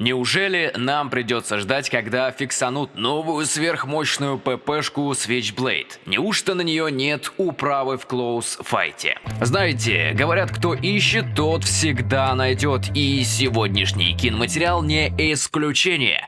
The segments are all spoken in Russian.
Неужели нам придется ждать, когда фиксанут новую сверхмощную ППшку Switchblade? Неужто на нее нет управы в клоус-файте? Знаете, говорят, кто ищет, тот всегда найдет, и сегодняшний киноматериал не исключение.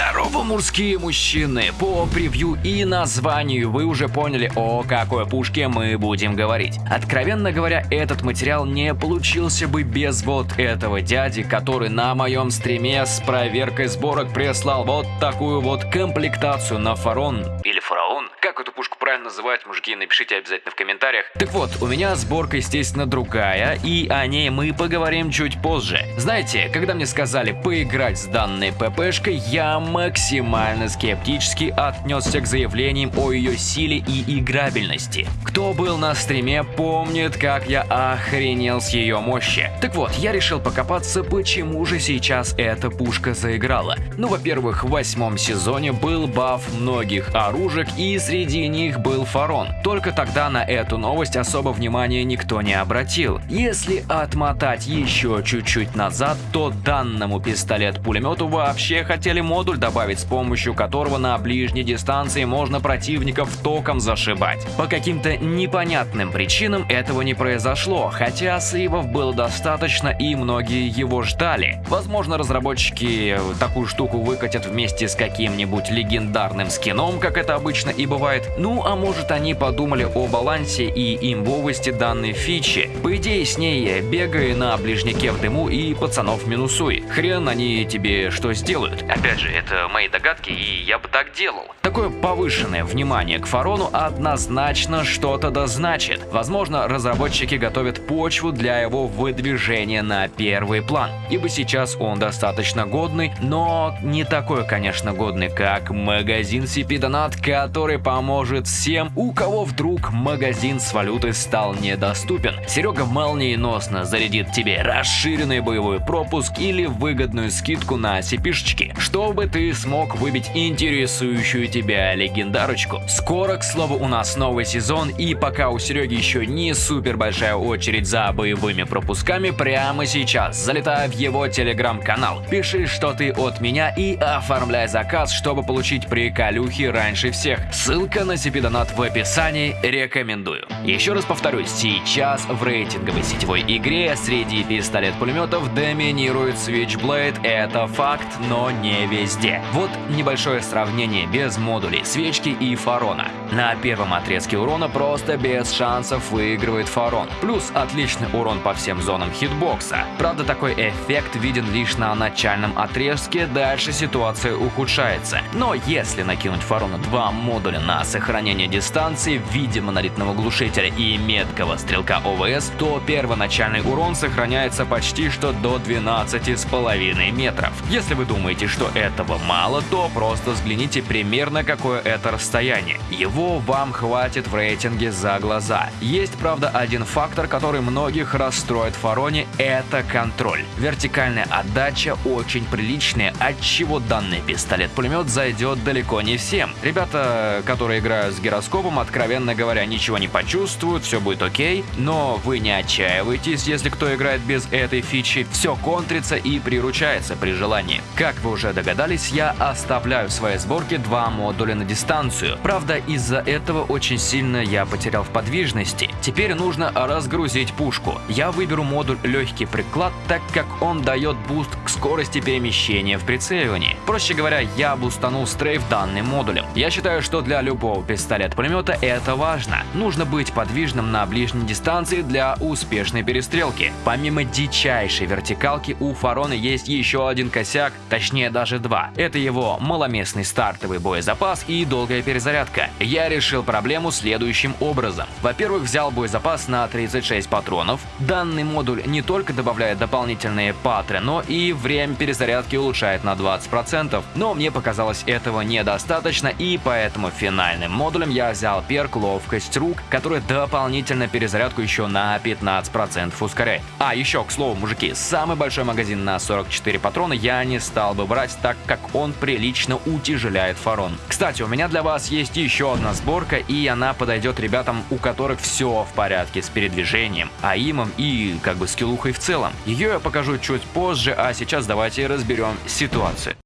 Здорово, мужские мужчины! По превью и названию вы уже поняли, о какой пушке мы будем говорить. Откровенно говоря, этот материал не получился бы без вот этого дяди, который на моем стриме с проверкой сборок прислал вот такую вот комплектацию на фарон или фараон. Эту пушку правильно называть, мужики, напишите обязательно в комментариях. Так вот, у меня сборка, естественно, другая, и о ней мы поговорим чуть позже. Знаете, когда мне сказали поиграть с данной ППшкой, я максимально скептически отнесся к заявлениям о ее силе и играбельности. Кто был на стриме, помнит, как я охренел с ее мощи. Так вот, я решил покопаться, почему же сейчас эта пушка заиграла. Ну, во-первых, в восьмом сезоне был баф многих оружек, и среди них был Фарон. Только тогда на эту новость особо внимания никто не обратил. Если отмотать еще чуть-чуть назад, то данному пистолет-пулемету вообще хотели модуль добавить, с помощью которого на ближней дистанции можно противников током зашибать. По каким-то непонятным причинам этого не произошло, хотя сейвов было достаточно и многие его ждали. Возможно, разработчики такую штуку выкатят вместе с каким-нибудь легендарным скином, как это обычно и бывает. Ну, а может они подумали о балансе и имбовости данной фичи. По идее, с ней бегай на ближнике в дыму и пацанов минусуй. Хрен они тебе что сделают. Опять же, это мои догадки, и я бы так делал. Такое повышенное внимание к Фарону однозначно что-то значит. Возможно, разработчики готовят почву для его выдвижения на первый план. Ибо сейчас он достаточно годный, но не такой, конечно, годный, как магазин CP Donut, который поможет всем, у кого вдруг магазин с валютой стал недоступен. Серега молниеносно зарядит тебе расширенный боевой пропуск или выгодную скидку на CP-шечки, чтобы ты смог выбить интересующую тебя легендарочку. Скоро, к слову, у нас новый сезон, и пока у Сереги еще не супер большая очередь за боевыми пропусками, прямо сейчас залетай в его телеграм-канал, пиши, что ты от меня и оформляй заказ, чтобы получить приколюхи раньше всех. Ссылка на CP-донат в описании, рекомендую. Еще раз повторюсь, сейчас в рейтинговой сетевой игре среди пистолет-пулеметов доминирует Switchblade, это факт, но не везде. Вот небольшое сравнение без модулей свечки и фарона. На первом отрезке урона просто без шансов выигрывает фарон. Плюс отличный урон по всем зонам хитбокса. Правда, такой эффект виден лишь на начальном отрезке, дальше ситуация ухудшается. Но если накинуть фарона два модуля на сохранение дистанции в виде монолитного глушителя и меткого стрелка ОВС, то первоначальный урон сохраняется почти что до 12,5 метров. Если вы думаете, что этого мало, то просто взгляните примерно какое это расстояние. Его вам хватит в рейтинге за глаза. Есть, правда, один фактор, который многих расстроит в Фароне – это контроль. Вертикальная отдача очень приличная, от чего данный пистолет-пулемет зайдет далеко не всем. Ребята, которые играют с гироскопом, откровенно говоря, ничего не почувствуют, все будет окей, но вы не отчаивайтесь, если кто играет без этой фичи, все контрится и приручается при желании. Как вы уже догадались, я оставляю в своей сборке два модуля на дистанцию. Правда, из-за этого очень сильно я потерял в подвижности. Теперь нужно разгрузить пушку. Я выберу модуль легкий приклад, так как он дает boost к скорости перемещения в прицеливании. Проще говоря, я бустанул strafe данным модулем. Я считаю, что для любого пистолет-пулемета это важно. Нужно быть подвижным на ближней дистанции для успешной перестрелки. Помимо дичайшей вертикалки, у Фарона есть еще один косяк, точнее даже два. Это его маломестный стартовый боезапас и долгая перезарядка. Я решил проблему следующим образом. Во-первых, взял боезапас на 36 патронов. Данный модуль не только добавляет дополнительные патры, но и время перезарядки улучшает на 20%. Но мне показалось этого недостаточно, и поэтому финальным модулем я взял перк ловкость рук, который дополнительно перезарядку еще на 15% ускоряет. А еще, к слову, мужики, самый большой магазин на 44 патрона я не стал бы брать, так как он прилично утяжеляет фарон. Кстати, у меня для вас есть еще одна одна сборка, и она подойдет ребятам, у которых все в порядке с передвижением, аимом и как бы скиллухой в целом. Ее я покажу чуть позже, а сейчас давайте разберем ситуацию.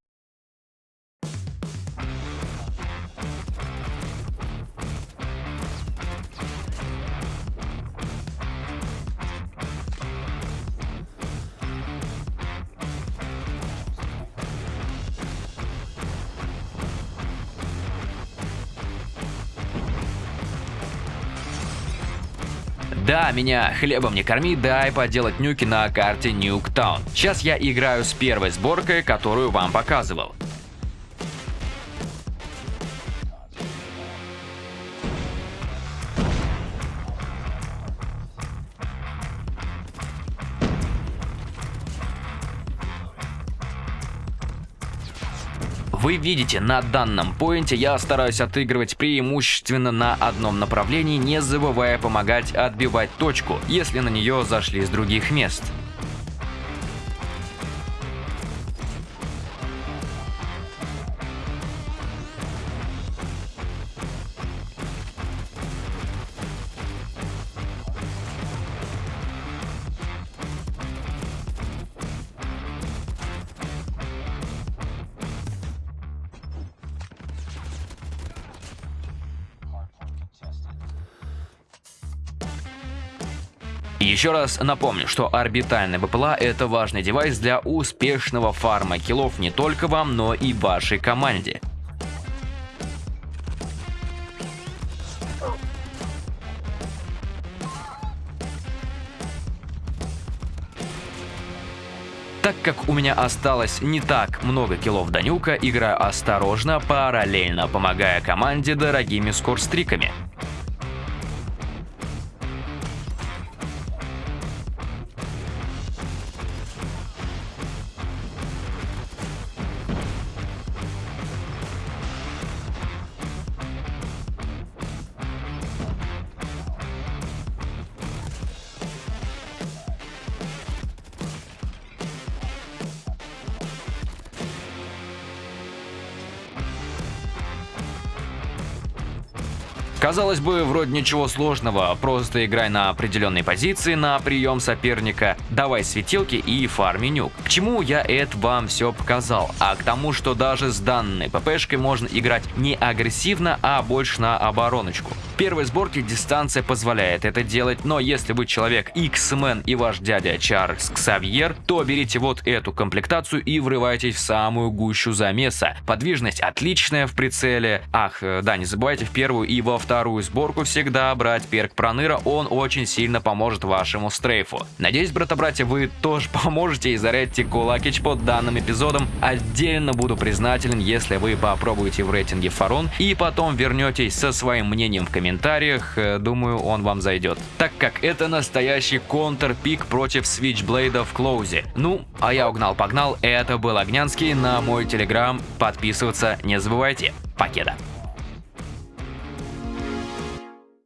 Да, меня хлебом не корми, дай поделать нюки на карте Нюктаун. Сейчас я играю с первой сборкой, которую вам показывал. Вы видите, на данном поинте я стараюсь отыгрывать преимущественно на одном направлении, не забывая помогать отбивать точку, если на нее зашли с других мест. Еще раз напомню, что орбитальный БПЛА это важный девайс для успешного фарма киллов не только вам, но и вашей команде. Так как у меня осталось не так много киллов до нюка, играю осторожно, параллельно помогая команде дорогими скорстриками. Казалось бы, вроде ничего сложного, просто играй на определенной позиции на прием соперника, давай светилки и фарми нюк. К чему я это вам все показал? А к тому, что даже с данной ППшкой можно играть не агрессивно, а больше на обороночку. Первой сборке дистанция позволяет это делать, но если вы человек X-Men и ваш дядя Чарльз Ксавьер, то берите вот эту комплектацию и врывайтесь в самую гущу замеса. Подвижность отличная в прицеле. Ах, э, да, не забывайте в первую и во вторую сборку всегда брать перк Проныра, он очень сильно поможет вашему стрейфу. Надеюсь, брата-братья, вы тоже поможете и зарядьте кулакич под данным эпизодом. Отдельно буду признателен, если вы попробуете в рейтинге Фарон и потом вернетесь со своим мнением в комментариях, э, думаю, он вам зайдет. Так как это настоящий контр-пик против Switchblade в клоузе. Ну, а я угнал-погнал, это был Огнянский, на мой телеграм, подписываться не забывайте. Покеда.